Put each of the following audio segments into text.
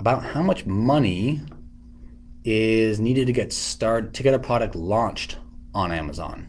about how much money is needed to get started to get a product launched on Amazon?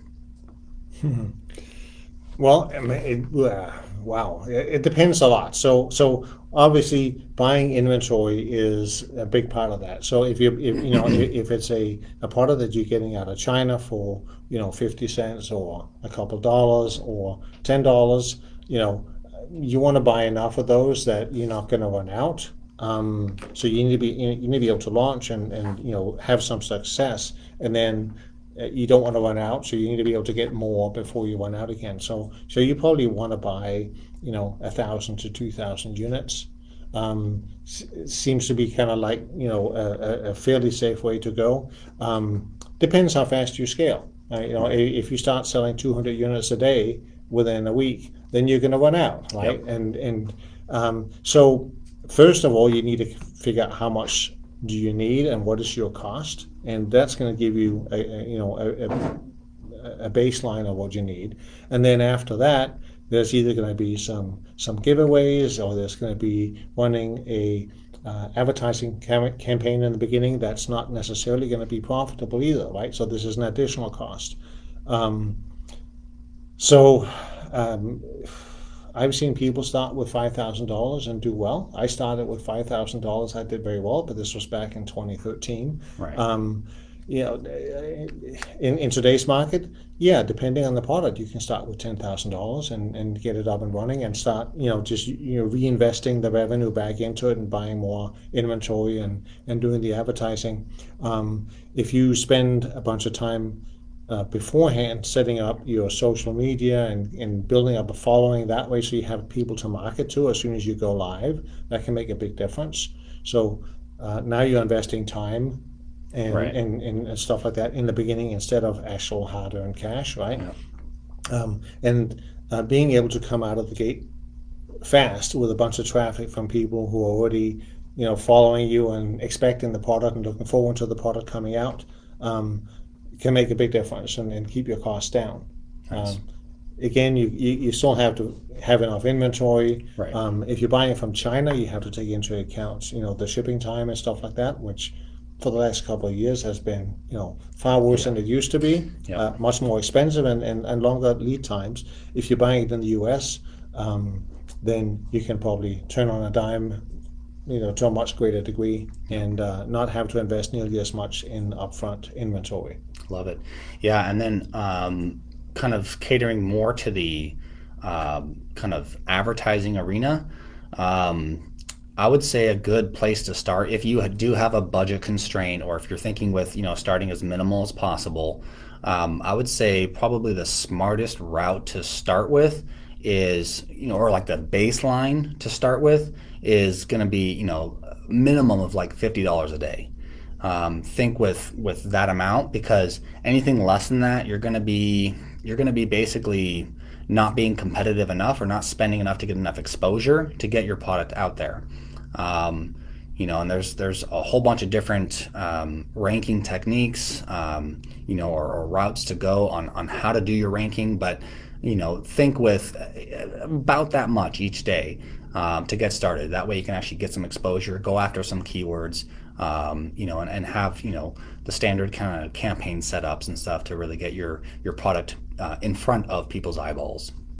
Well, it, uh, wow, it, it, depends a lot. So, so obviously, buying inventory is a big part of that. So, if you, if, you know, if it's a, a product that you're getting out of China for, you know, fifty cents or a couple dollars or ten dollars, you know, you want to buy enough of those that you're not going to run out. Um, so you need to be you need to be able to launch and, and you know have some success, and then uh, you don't want to run out, so you need to be able to get more before you run out again. So, so you probably want to buy, you know, a thousand to two thousand units. Um, seems to be kind of like you know a, a, fairly safe way to go. Um, depends how fast you scale. Uh, you know, if you start selling 200 units a day within a week, then you're going to run out, right? Yep. And and um, so first of all, you need to figure out how much do you need and what is your cost and that's going to give you a, a you know a, a, baseline of what you need. And then after that there's either going to be some some giveaways or there's going to be running a uh, advertising cam- campaign in the beginning that's not necessarily going to be profitable either right? So this is an additional cost. Um, so um, I've seen people start with five thousand dollars and do well. I started with five thousand dollars. I did very well, but this was back in 2013. Right. Um, you know, in, in today's market, yeah, depending on the product, you can start with ten thousand dollars and, and get it up and running and start, you know, just you know reinvesting the revenue back into it and buying more inventory and and doing the advertising. Um, if you spend a bunch of time uh, beforehand setting up your social media and, and building up a following that way so you have people to market to as soon as you go live that can make a big difference so uh, now you're investing time and, right. and, and, stuff like that in the beginning instead of actual hard-earned cash right yeah. um, and uh, being able to come out of the gate fast with a bunch of traffic from people who are already you know following you and expecting the product and looking forward to the product coming out um, can make a big difference and, and keep your costs down. Nice. Um, again, you, you, you, still have to have enough inventory. Right. Um, if you're buying from China, you have to take into account, you know, the shipping time and stuff like that, which for the last couple of years has been, you know, far worse yeah. than it used to be. Yeah. Uh, much more expensive and, and, and longer lead times. If you're buying it in the U.S., um, then you can probably turn on a dime you know, to a much greater degree and uh, not have to invest nearly as much in upfront inventory. Love it. Yeah, and then um, kind of catering more to the um, kind of advertising arena. Um, I would say a good place to start if you do have a budget constraint or if you're thinking with you know starting as minimal as possible. Um, I would say probably the smartest route to start with is you know or like the baseline to start with is going to be you know minimum of like fifty dollars a day. Um, think with with that amount because anything less than that, you're going to be you're going to be basically not being competitive enough or not spending enough to get enough exposure to get your product out there. Um, you know, and there's there's a whole bunch of different um, ranking techniques, um, you know, or, or, routes to go on on how to do your ranking. But you know, think with uh, about that much each day um, to get started. That way you can actually get some exposure, go after some keywords, um, you know, and, and have, you know, the standard kind of campaign setups and stuff to really get your, your product uh, in front of people's eyeballs.